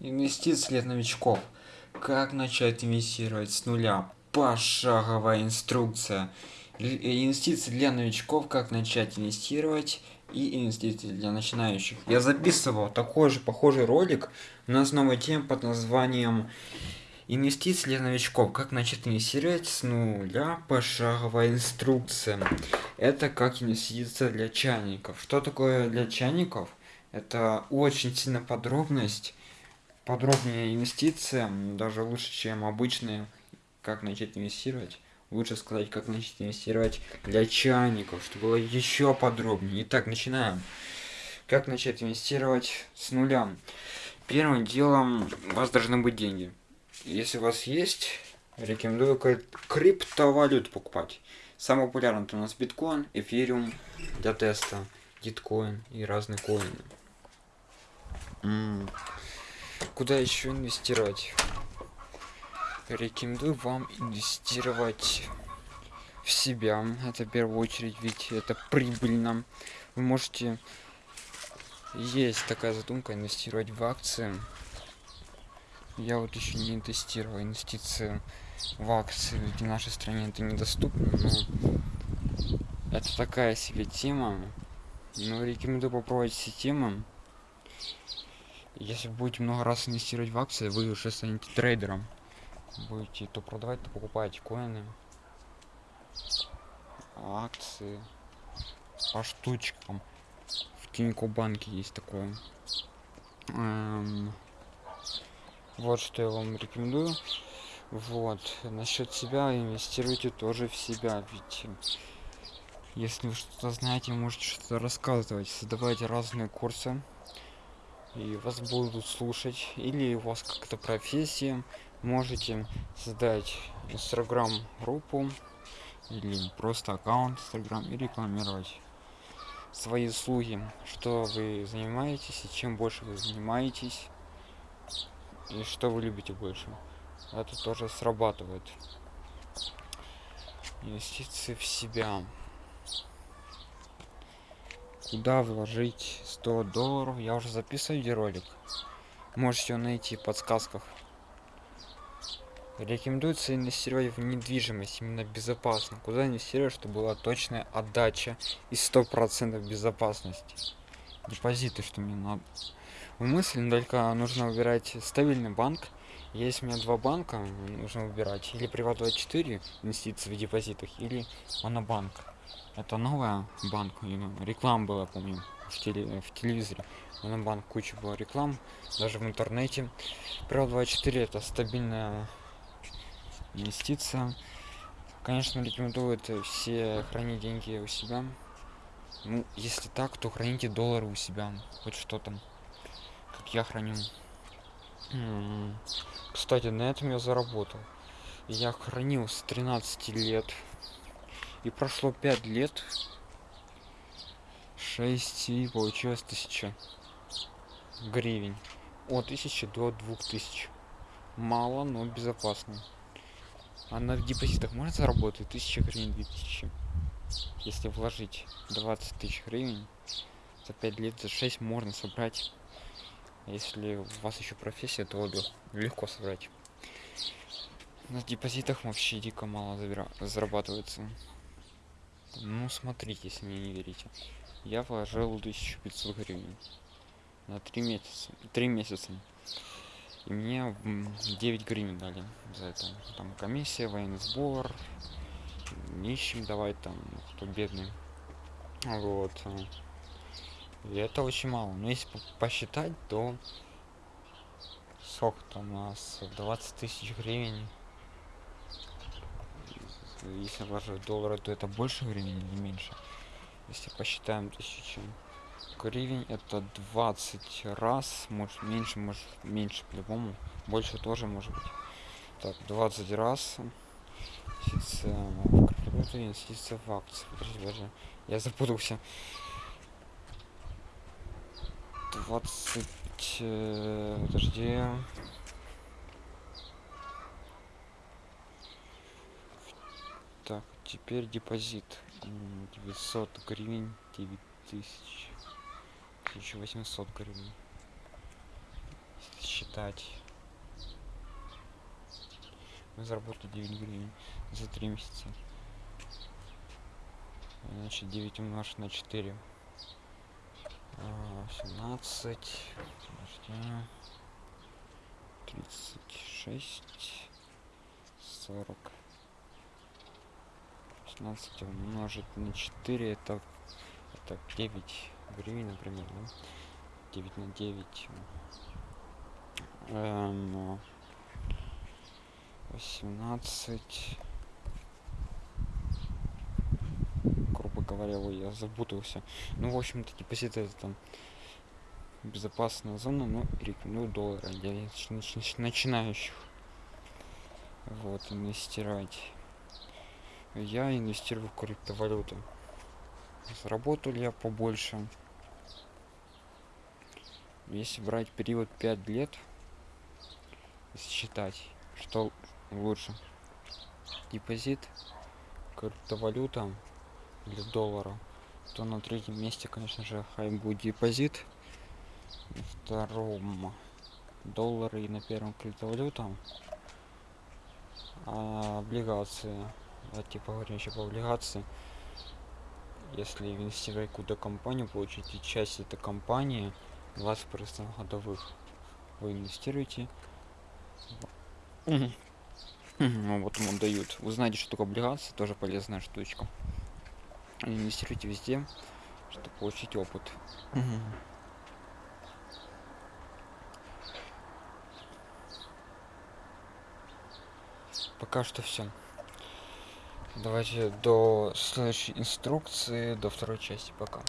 Инвестиции для новичков. Как начать инвестировать с нуля? Пошаговая инструкция. Инвестиции для новичков. Как начать инвестировать и инвестиции для начинающих. Я записывал такой же похожий ролик на новой теме под названием Инвестиции для новичков. Как начать инвестировать с нуля? Пошаговая инструкция. Это как инвестиция для чайников. Что такое для чайников? Это очень сильно подробность подробнее инвестиция, даже лучше, чем обычные, как начать инвестировать. Лучше сказать, как начать инвестировать для чайников, чтобы было еще подробнее. Итак, начинаем. Как начать инвестировать с нуля? Первым делом у вас должны быть деньги. Если у вас есть, рекомендую криптовалюту покупать. Самый популярный у нас биткоин, эфириум для теста, гиткоин и разные коины. Куда еще инвестировать? Рекомендую вам инвестировать в себя. Это в первую очередь ведь это прибыльно вы можете есть такая задумка инвестировать в акции. Я вот еще не тестировал инвестиции в акции в нашей стране это недоступно но это такая себе тема. Но рекомендую попробовать все темы если будете много раз инвестировать в акции вы уже станете трейдером. Будете то продавать то покупать коины акции. По штучкам. В тинько банке есть такое. Эм, вот что я вам рекомендую. Вот. Насчет себя инвестируйте тоже в себя ведь если вы что-то знаете можете что-то рассказывать создавайте разные курсы и вас будут слушать или у вас как-то профессия можете создать инстаграм группу или просто аккаунт инстаграм и рекламировать свои услуги что вы занимаетесь и чем больше вы занимаетесь и что вы любите больше. Это тоже срабатывает. Инвестиции в себя куда вложить 100 долларов? Я уже записываю видеоролик. Можете найти в подсказках. Рекомендуется инвестировать в недвижимость именно безопасно куда инвестировать чтобы была точная отдача и сто процентов безопасности? Депозиты что мне надо. В мысли только нужно выбирать стабильный банк есть у меня два банка нужно выбирать. Или приват 24 инвестиции в депозитах или монобанк. Это новая банк реклама была помню в, теле, в телевизоре. Монобанк куча было реклам даже в интернете. Приват 24 это стабильная инвестиция. Конечно рекомендуют все хранить деньги у себя. Ну если так то храните доллары у себя. Хоть что там как я храню кстати на этом я заработал. Я хранил с 13 лет. И прошло 5 лет. 6 и получилось 1000 гривен от 1000 до 2000 мало но безопасно. А на депозитах можно заработать 1000 гривен 2000 если вложить 20 тысяч гривен за 5 лет за 6 можно собрать если у вас еще профессия то легко собрать. На депозитах вообще дико мало зарабатывается. Ну смотрите если мне не верите. Я вложил 1500 гривен на 3 месяца 3 месяца. И мне 9 гривен дали за это. Там комиссия военный сбор нищим давать там кто бедный. Вот это очень мало. Но если посчитать то сколько там у нас? 20 тысяч гривен. Если вложить доллары то это больше времени или меньше? Если посчитаем тысячу гривен это 20 раз может меньше может меньше по-любому. Больше тоже может быть. Так 20 раз инвестиция, инвестиция в акции. Подожди, подожди. я запутался 20 э, подожди. Так теперь депозит. 900 гривен 9000 1800 гривен. Считать. Мы заработали 9 гривен за 3 месяца. Значит 9 умножить на 4 17 36 40 16 умножить на 4 это это 9 гривен например да? 9 на 9 эм, 18 грубо говоря ой, я запутался. Ну в общем-то депозит это там безопасная зона но рекомендую доллары для начинающих. Вот инвестировать. Я инвестирую в криптовалюту. Заработал я побольше? Если брать период 5 лет считать что лучше. Депозит криптовалюта или доллара то на третьем месте конечно же хай будет депозит втором доллары и на первом криптовалюта а облигации давайте поговорим еще по облигации. Если инвестировать куда компанию получите часть этой компании 20 процентов годовых вы инвестируете. Ну, вот ему дают. Вы знаете что такое облигации тоже полезная штучка. Инвестируйте везде чтобы получить опыт пока что все давайте до следующей инструкции до второй части. Пока